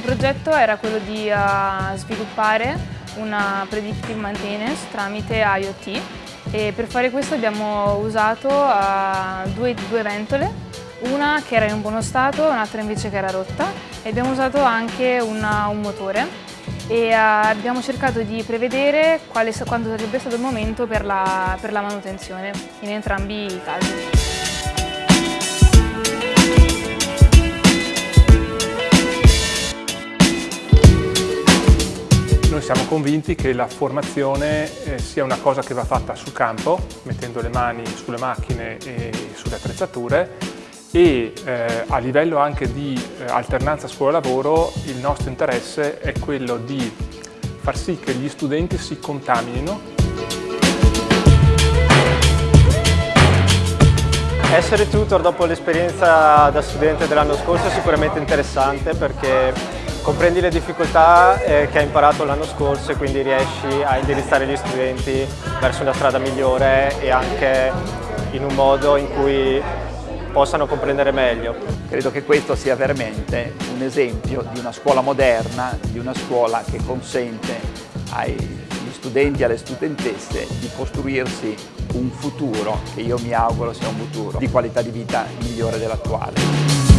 progetto era quello di uh, sviluppare una predictive maintenance tramite IoT e per fare questo abbiamo usato uh, due, due ventole, una che era in buono stato e un'altra invece che era rotta. E abbiamo usato anche una, un motore. E uh, abbiamo cercato di prevedere quale, quando sarebbe stato il momento per la, per la manutenzione in entrambi i casi. Noi siamo convinti che la formazione eh, sia una cosa che va fatta sul campo, mettendo le mani sulle macchine e sulle attrezzature e eh, a livello anche di eh, alternanza scuola-lavoro il nostro interesse è quello di far sì che gli studenti si contaminino. Essere tutor dopo l'esperienza da studente dell'anno scorso è sicuramente interessante perché comprendi le difficoltà eh, che hai imparato l'anno scorso e quindi riesci a indirizzare gli studenti verso una strada migliore e anche in un modo in cui possano comprendere meglio. Credo che questo sia veramente un esempio di una scuola moderna, di una scuola che consente agli studenti e alle studentesse di costruirsi un futuro che io mi auguro sia un futuro di qualità di vita migliore dell'attuale.